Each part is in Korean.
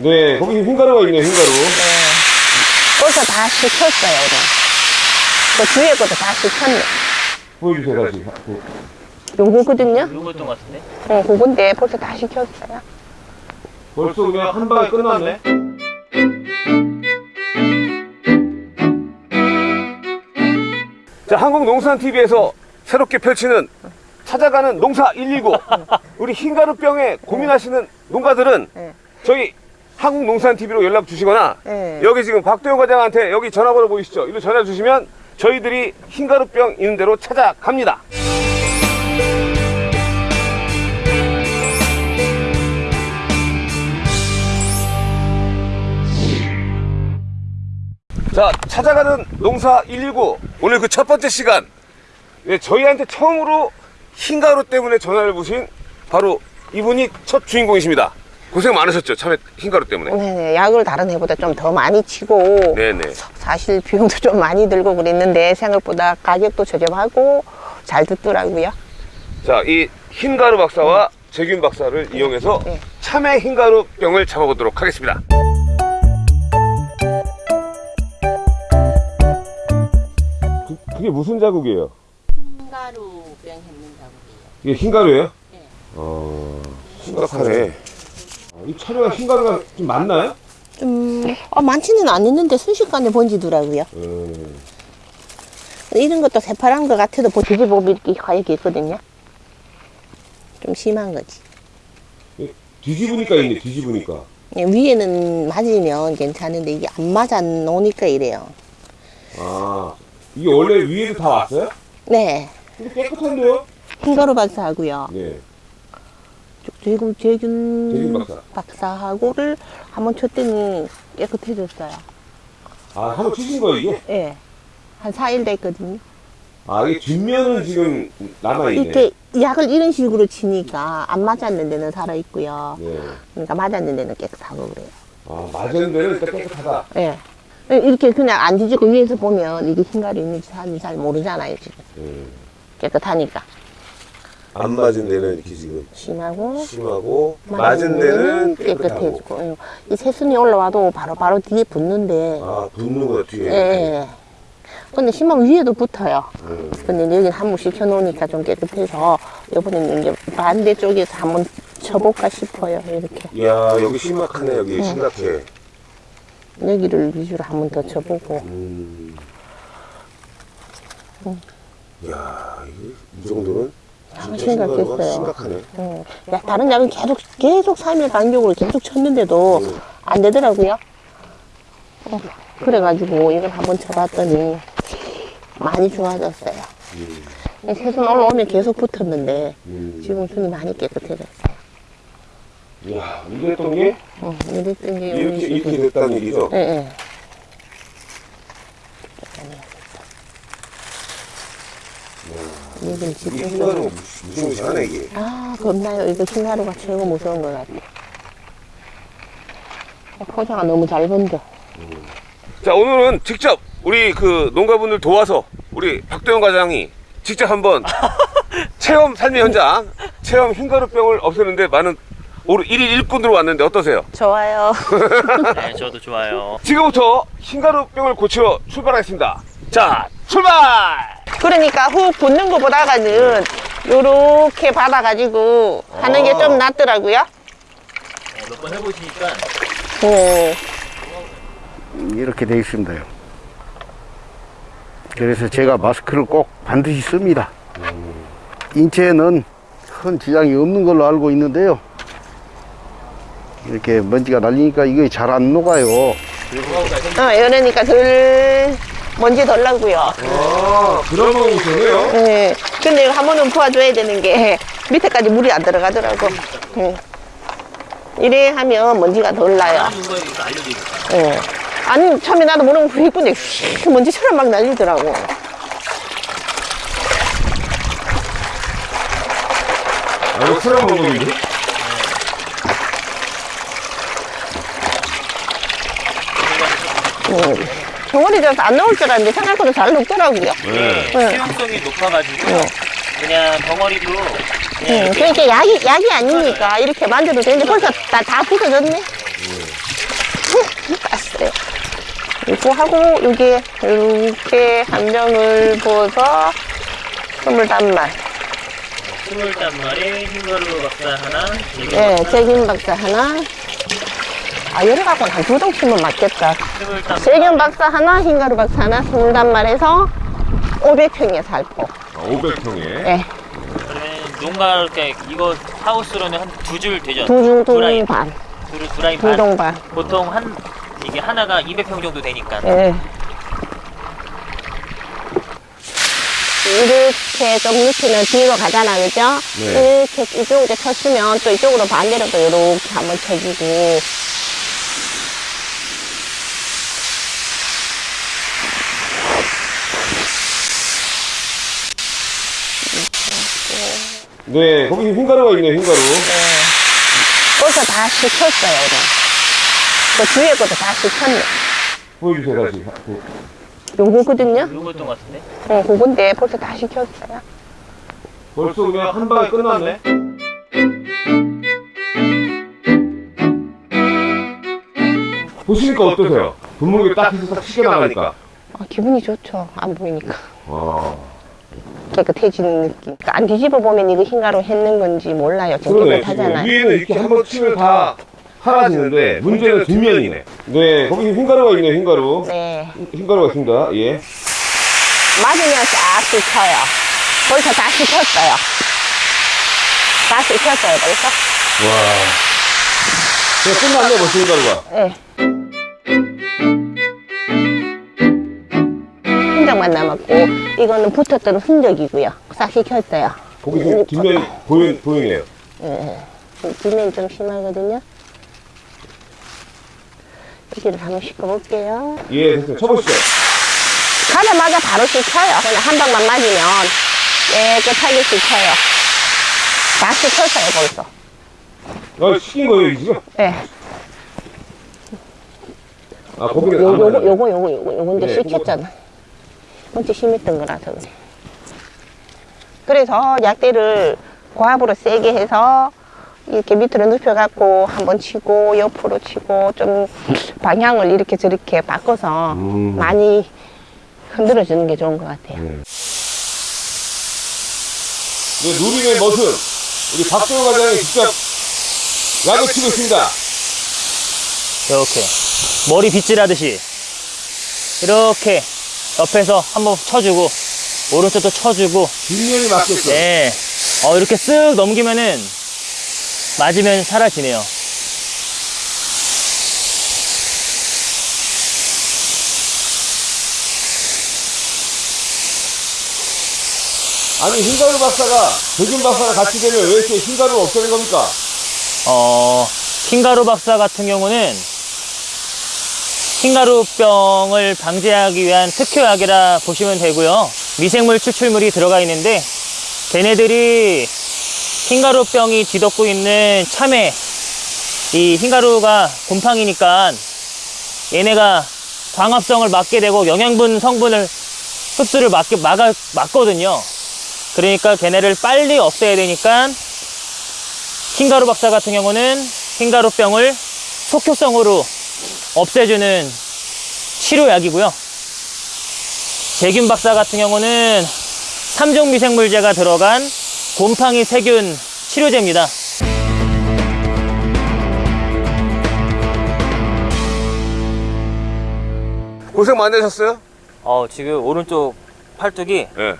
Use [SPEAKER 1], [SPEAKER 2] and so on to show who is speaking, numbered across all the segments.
[SPEAKER 1] 네, 거기 흰가루가 있네요, 흰가루.
[SPEAKER 2] 벌써 다 식혔어요, 오늘. 그 뒤에 것도 다 식혔네.
[SPEAKER 1] 보여주세요, 다시. 그,
[SPEAKER 2] 요거거든요?
[SPEAKER 3] 요거였던 것 같은데?
[SPEAKER 2] 어, 그건데 벌써 다 식혔어요.
[SPEAKER 1] 벌써 그냥 한 방에 끝났네. 자, 한국농산TV에서 새롭게 펼치는 찾아가는 농사 119. 우리 흰가루병에 고민하시는 농가들은
[SPEAKER 2] 네.
[SPEAKER 1] 저희 한국농산TV로 연락 주시거나
[SPEAKER 2] 네.
[SPEAKER 1] 여기 지금 박도영 과장한테 여기 전화번호 보이시죠? 이로 전화 주시면 저희들이 흰가루병 있는 대로 찾아갑니다. 자, 찾아가는 농사 119. 오늘 그 첫 번째 시간. 네, 저희한테 처음으로 흰가루 때문에 전화를 주신 바로 이분이 첫 주인공이십니다. 고생 많으셨죠? 처음에 흰가루 때문에.
[SPEAKER 2] 네네, 약을 다른 해보다 좀 더 많이 치고.
[SPEAKER 1] 네네.
[SPEAKER 2] 사실 비용도 좀 많이 들고 그랬는데 생각보다 가격도 저렴하고 잘 듣더라고요.
[SPEAKER 1] 자, 이 흰가루 박사와 재균 박사를 이용해서
[SPEAKER 2] 네.
[SPEAKER 1] 참외 흰가루 병을 잡아보도록 하겠습니다. 그, 그게 무슨 자국이에요?
[SPEAKER 2] 흰가루 병 했는 작업이에요.
[SPEAKER 1] 이게 흰가루예요?
[SPEAKER 2] 네.
[SPEAKER 1] 어, 심각하네. 어, 이 차례가 흰가루가 좀 많나요?
[SPEAKER 2] 좀, 어, 많지는 않았는데 순식간에 번지더라고요.
[SPEAKER 1] 음,
[SPEAKER 2] 이런 것도 새파란 것 같아도 보- 뒤집어보면 이렇게 하얗게 있거든요. 좀 심한 거지.
[SPEAKER 1] 뒤집으니까 있네, 뒤집으니까.
[SPEAKER 2] 예, 위에는 맞으면 괜찮은데 이게 안 맞아 놓으니까 이래요.
[SPEAKER 1] 아, 이게 원래 위에도 다 왔어요?
[SPEAKER 2] 네.
[SPEAKER 1] 근데 깨끗한데요?
[SPEAKER 2] 흰가루 박사하고요.
[SPEAKER 1] 네.
[SPEAKER 2] 지금 재균
[SPEAKER 1] 박사.
[SPEAKER 2] 박사 하고를 한번 쳤더니 깨끗해졌어요.
[SPEAKER 1] 아, 한번 치신 거예요, 이게?
[SPEAKER 2] 예. 한 4일 됐거든요.
[SPEAKER 1] 아, 이게 뒷면은 지금 남아있네.
[SPEAKER 2] 이렇게 약을 이런 식으로 치니까 안 맞았는 데는 살아있고요.
[SPEAKER 1] 네.
[SPEAKER 2] 그러니까 맞았는 데는 깨끗하고 그래요.
[SPEAKER 1] 아, 맞은 데는 일단 깨끗하다.
[SPEAKER 2] 예. 이렇게 그냥 안 뒤지고 위에서 보면 이게 흰가루 있는지 사는지 잘 모르잖아요, 지금.
[SPEAKER 1] 음.
[SPEAKER 2] 깨끗하니까.
[SPEAKER 1] 안 맞은 데는 이렇게 지금
[SPEAKER 2] 심하고.
[SPEAKER 1] 심하고, 맞은 데는 깨끗하고.
[SPEAKER 2] 깨끗해지고. 예. 이 새순이 올라와도 바로 바로 뒤에 붙는데.
[SPEAKER 1] 아, 붙는 거야, 뒤에.
[SPEAKER 2] 예, 예. 근데 심하면 위에도 붙어요.
[SPEAKER 1] 음.
[SPEAKER 2] 근데 여기 한번 식혀놓으니까 좀 깨끗해서 이번에는 이제 반대쪽에서 한번 쳐볼까 싶어요. 이렇게.
[SPEAKER 1] 이야, 여기 심각하네, 여기. 심각해.
[SPEAKER 2] 여기를 위주로 한번 더 쳐보고.
[SPEAKER 1] 음. 이야, 이게 이 정도는
[SPEAKER 2] 심각했어요.
[SPEAKER 1] 심각하네.
[SPEAKER 2] 음. 야, 다른 약은 계속, 계속 3일 간격으로 계속 쳤는데도 안 되더라고요. 어, 그래가지고 이걸 한번 쳐봤더니 많이 좋아졌어요. 이 새순 올라오면 계속 붙었는데
[SPEAKER 1] 음.
[SPEAKER 2] 지금 순이 많이 깨끗해졌어요.
[SPEAKER 1] 이야, 이랬던 게
[SPEAKER 2] 어, 이랬던 게
[SPEAKER 1] 이렇게, 이렇게 됐다는 얘기죠?
[SPEAKER 2] 예, 예.
[SPEAKER 1] 이게
[SPEAKER 2] 지금
[SPEAKER 1] 흰가루 무시무시하네, 이게.
[SPEAKER 2] 아, 겁나요. 이거 흰가루가 최고 무서운 것 같아. 어, 포장가 너무 잘 번져.
[SPEAKER 1] 자, 오늘은 직접 우리 그 농가분들 도와서 우리 박도영 과장이 직접 한번 체험 삶의 현장, 체험 흰가루병을 없애는데 많은 오늘 1일 일꾼으로 왔는데 어떠세요?
[SPEAKER 2] 좋아요.
[SPEAKER 3] 네, 저도 좋아요.
[SPEAKER 1] 지금부터 흰가루병을 고치러 출발하겠습니다. 자, 출발!
[SPEAKER 2] 그러니까 훅 붙는 것보다는 요렇게 받아가지고 하는 게 좀 낫더라고요.
[SPEAKER 3] 몇 번 해보시니까
[SPEAKER 2] 네.
[SPEAKER 4] 이렇게 되어 있습니다요. 그래서 제가 마스크를 꼭 반드시 씁니다. 인체에는 큰 지장이 없는 걸로 알고 있는데요. 이렇게 먼지가 날리니까 이게 잘 안 녹아요.
[SPEAKER 2] 어, 이러니까 덜, 먼지 덜 나고요.
[SPEAKER 1] 아, 그런 방법이 있었네요.
[SPEAKER 2] 네. 근데 이거 한 번은 부어줘야 되는 게 밑에까지 물이 안 들어가더라고. 네. 이래 하면 먼지가 덜 나요.
[SPEAKER 3] 알려드릴까요?
[SPEAKER 2] 예. 아니, 처음에 나도 불이 있는데 휙 먼지처럼 막 날리더라고.
[SPEAKER 1] 아, 이거 새로운 방법인 데?
[SPEAKER 2] 정원이 져서 안 나올 줄 알았는데 생각보다 잘 녹더라고요.
[SPEAKER 1] 네.
[SPEAKER 2] 네.
[SPEAKER 3] 수용성이 높아가지고
[SPEAKER 2] 네.
[SPEAKER 3] 그냥 덩어리도 그냥
[SPEAKER 2] 예,
[SPEAKER 3] 이렇게
[SPEAKER 2] 그러니까 약이, 약이 아니니까 이렇게 만져도 되는데 벌써 다, 다 부서졌네. 깠어요. 이거 하고 여기 이렇게 함정을 부어서 스물단 말.
[SPEAKER 3] 스물단 마리 흰가루 박사 하나,
[SPEAKER 2] 예,
[SPEAKER 3] 박사,
[SPEAKER 2] 세균 박사 하나. 아, 여러 갖고는 한두 동씩만 맞겠다. 세균 박사 하나, 흰가루 박사 하나, 스물단말에서 500평에 살포.
[SPEAKER 1] 500평에.
[SPEAKER 2] 예,
[SPEAKER 3] 그러면 농가 이렇게 이거 하우스로는 한 두 줄 되죠?
[SPEAKER 2] 두중,
[SPEAKER 3] 두 라인,
[SPEAKER 2] 두중 반.
[SPEAKER 3] 두, 두 라인 반.
[SPEAKER 2] 두동 반.
[SPEAKER 3] 보통 한 이게 하나가 200평 정도 되니까.
[SPEAKER 2] 예. 이렇게 좀 이렇게는 뒤로 가잖아, 그죠?
[SPEAKER 1] 네.
[SPEAKER 2] 이렇게 이쪽으로 쳤으면 또 이쪽으로 반대로 또 이렇게 한번 쳐주고.
[SPEAKER 1] 네, 거기 흰가루가 있네요, 흰가루.
[SPEAKER 2] 벌써 다 식혔어요, 오늘. 그 뒤에 것도 다 식혔네.
[SPEAKER 1] 보여주세요, 다시.
[SPEAKER 2] 요거거든요?
[SPEAKER 3] 요거였던 것 같은데?
[SPEAKER 2] 어, 그건데 벌써 다 식혔어요.
[SPEAKER 1] 벌써 그냥 한 방에 끝났네. 보시니까 어떠세요? 분무기 딱 해서 딱 치게 나가니까.
[SPEAKER 2] 아, 기분이 좋죠. 안 보이니까.
[SPEAKER 1] 와.
[SPEAKER 2] 깨끗해지는 느낌. 그러니까 안 뒤집어 보면 이거 흰가루 했는 건지 몰라요. 깨끗하잖아요.
[SPEAKER 1] 지금 위에는 이렇게 한 번 치면 다 사라지는데 문제는 뒷면이네. 네, 거기 흰가루가 있네요, 흰가루.
[SPEAKER 2] 네.
[SPEAKER 1] 흰가루가 있습니다. 예.
[SPEAKER 2] 맞으면 싹 식혀요. 벌써 다 식혔어요. 다 식혔어요, 벌써.
[SPEAKER 1] 와. 그냥 끝났네, 벌써 흰가루가.
[SPEAKER 2] 예. 흔적만 남았고, 이거는 붙었던 흔적이고요. 싹 식혔어요.
[SPEAKER 1] 거기 지금 뒷면이 보이, 보이네요.
[SPEAKER 2] 예. 뒷면이 좀 심하거든요. 여기를 한번 씻어볼게요.
[SPEAKER 1] 예, 됐어요. 쳐보시죠.
[SPEAKER 2] 가자마자 바로 식혀요. 그냥 한 방만 맞으면 깨끗하게 식혀요. 다 식혔어요, 벌써.
[SPEAKER 1] 아, 시킨 거예요, 지금?
[SPEAKER 2] 예.
[SPEAKER 1] 아, 거기는
[SPEAKER 2] 요,
[SPEAKER 1] 안
[SPEAKER 2] 요거,
[SPEAKER 1] 맞아요.
[SPEAKER 2] 요거, 요거, 요거, 요건데
[SPEAKER 1] 네,
[SPEAKER 2] 식혔잖아. 먼저 심했던 거라서 그래. 그래서 약대를 고압으로 세게 해서 이렇게 밑으로 눕혀갖고 한번 치고 옆으로 치고 좀 방향을 이렇게 저렇게 바꿔서
[SPEAKER 1] 음.
[SPEAKER 2] 많이 흔들어 주는 게 좋은 것 같아요.
[SPEAKER 1] 네, 누림의 멋은 우리 박정호 과장이 직접 약을 치고 있습니다.
[SPEAKER 3] 이렇게 머리 빗질하듯이 이렇게 옆에서 한번 쳐주고 오른쪽도 쳐주고
[SPEAKER 1] 뒷면이 맞겠죠.
[SPEAKER 3] 네. 어, 이렇게 쓱 넘기면은 맞으면 사라지네요.
[SPEAKER 1] 아니, 흰가루 박사가, 백윤 박사가 같이 되면 왜 이렇게 흰가루를 없애는 겁니까?
[SPEAKER 3] 어, 흰가루 박사 같은 경우는 흰가루병을 방지하기 위한 특효약이라 보시면 되고요. 미생물 추출물이 들어가 있는데 걔네들이 흰가루병이 뒤덮고 있는 참외 이 흰가루가 곰팡이니까 얘네가 광합성을 막게 되고 영양분 성분을 흡수를 막게 막아, 막거든요. 그러니까 걔네를 빨리 없애야 되니까 흰가루 박사 같은 경우는 흰가루병을 속효성으로 없애주는 치료약이고요. 제균 박사 같은 경우는 3종 미생물제가 들어간 곰팡이 세균 치료제입니다.
[SPEAKER 1] 고생 많으셨어요?
[SPEAKER 3] 어, 지금 오른쪽 팔뚝이
[SPEAKER 1] 예.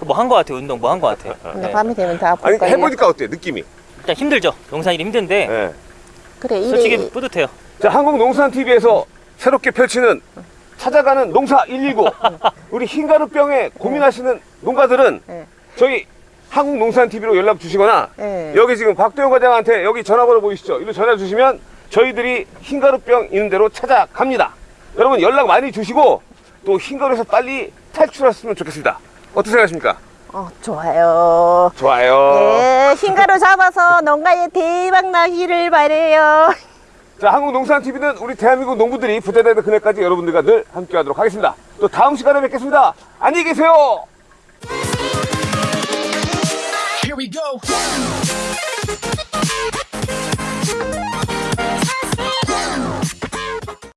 [SPEAKER 3] 뭐한것 같아요. 운동 뭐한것 같아요.
[SPEAKER 2] 근데
[SPEAKER 3] 네.
[SPEAKER 2] 밤이 되면 다 아플
[SPEAKER 1] 아니,
[SPEAKER 2] 거예요.
[SPEAKER 1] 해보니까 어때요, 느낌이?
[SPEAKER 3] 일단 힘들죠. 농사일이 힘든데
[SPEAKER 1] 예.
[SPEAKER 2] 그래,
[SPEAKER 3] 솔직히
[SPEAKER 2] 이래,
[SPEAKER 3] 뿌듯해요.
[SPEAKER 1] 자, 한국농산TV에서 새롭게 펼치는 찾아가는 농사 119. 우리 흰가루병에 고민하시는 농가들은
[SPEAKER 2] 네.
[SPEAKER 1] 저희 한국농산TV로 연락 주시거나
[SPEAKER 2] 네.
[SPEAKER 1] 여기 지금 박도영 과장한테 여기 전화번호 보이시죠? 이로 전화 주시면 저희들이 흰가루병 있는 대로 찾아갑니다. 여러분 연락 많이 주시고 또 흰가루에서 빨리 탈출하셨으면 좋겠습니다. 어떻게 생각하십니까?
[SPEAKER 2] 어, 좋아요.
[SPEAKER 1] 좋아요.
[SPEAKER 2] 네, 흰가루 잡아서 농가에 대박 나기를 바래요.
[SPEAKER 1] 자, 한국농산TV는 우리 대한민국 농부들이 부자되는 그날까지 여러분들과 늘 함께 하도록 하겠습니다. 또 다음 시간에 뵙겠습니다. 안녕히 계세요.
[SPEAKER 5] Here we go.